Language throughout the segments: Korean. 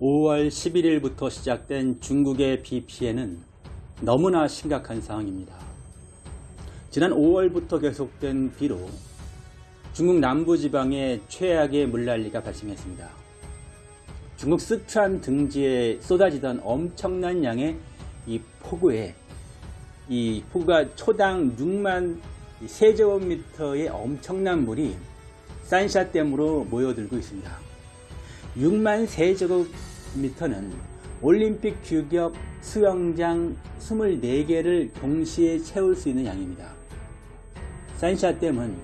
5월 11일부터 시작된 중국의 비 피해는 너무나 심각한 상황입니다. 지난 5월부터 계속된 비로 중국 남부지방에 최악의 물난리가 발생했습니다. 중국 스촨 등지에 쏟아지던 엄청난 양의 이 폭우에 이 폭우가 초당 6만 세제곱미터의 엄청난 물이 산샤댐으로 모여들고 있습니다. 6만 세제곱미터는 올림픽 규격 수영장 24개를 동시에 채울 수 있는 양입니다. 산샤댐은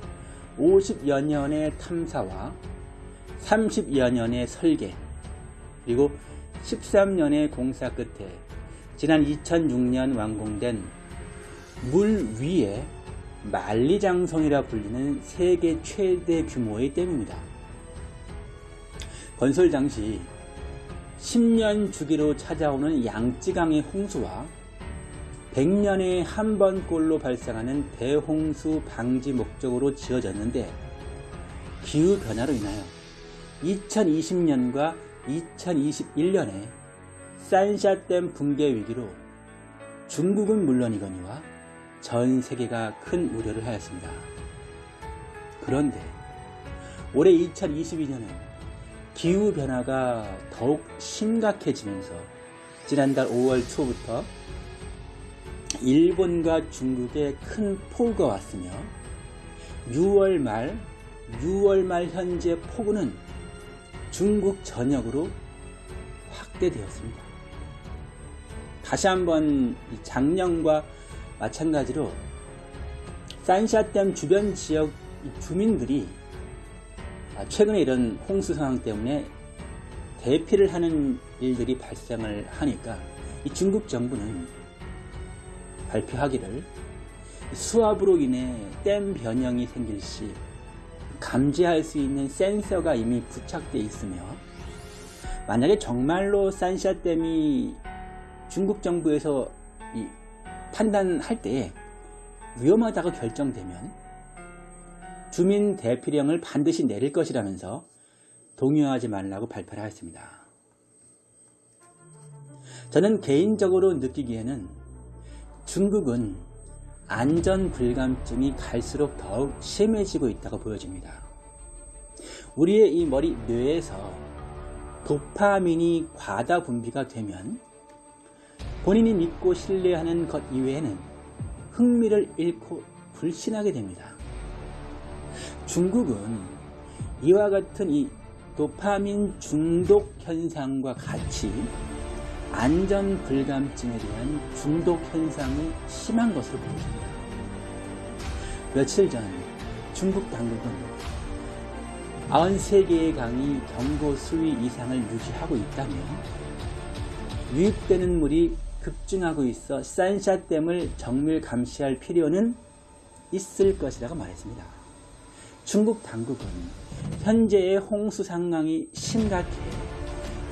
50여 년의 탐사와 30여 년의 설계 그리고 13년의 공사 끝에 지난 2006년 완공된 물 위에 만리장성이라 불리는 세계 최대 규모의 댐입니다. 건설 당시 10년 주기로 찾아오는 양쯔강의 홍수와 100년에 한 번꼴로 발생하는 대홍수 방지 목적으로 지어졌는데 기후변화로 인하여 2020년과 2021년에 산샤댐 붕괴 위기로 중국은 물론이거니와 전 세계가 큰 우려를 하였습니다. 그런데 올해 2022년은 기후변화가 더욱 심각해지면서 지난달 5월 초부터 일본과 중국에 큰 폭우가 왔으며 6월 말, 6월 말 현재 폭우는 중국 전역으로 확대되었습니다. 다시 한번 작년과 마찬가지로 산샤댐 주변 지역 주민들이 최근에 이런 홍수 상황 때문에 대피를 하는 일들이 발생을 하니까 중국 정부는 발표하기를 수압으로 인해 댐 변형이 생길 시 감지할 수 있는 센서가 이미 부착되어 있으며 만약에 정말로 산샤댐이 중국 정부에서 판단할 때 위험하다고 결정되면 주민 대피령을 반드시 내릴 것이라면서 동요하지 말라고 발표를 하였습니다. 저는 개인적으로 느끼기에는 중국은 안전 불감증이 갈수록 더욱 심해지고 있다고 보여집니다. 우리의 이 머리 뇌에서 도파민이 과다 분비가 되면 본인이 믿고 신뢰하는 것 이외에는 흥미를 잃고 불신하게 됩니다. 중국은 이와 같은 이 도파민 중독 현상과 같이 안전 불감증에 대한 중독 현상이 심한 것으로 보입니다. 며칠 전 중국 당국은 93개의 강이 경고 수위 이상을 유지하고 있다며 유입되는 물이 급증하고 있어 산샤댐을 정밀 감시할 필요는 있을 것이라고 말했습니다. 중국 당국은 현재의 홍수 상황이 심각해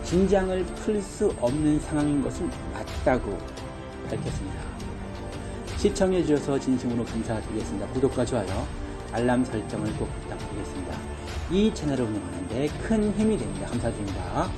긴장을 풀 수 없는 상황인 것은 맞다고 밝혔습니다. 시청해 주셔서 진심으로 감사드리겠습니다. 구독과 좋아요, 알람 설정을 꼭 부탁드리겠습니다. 이 채널을 운영하는데 큰 힘이 됩니다. 감사드립니다.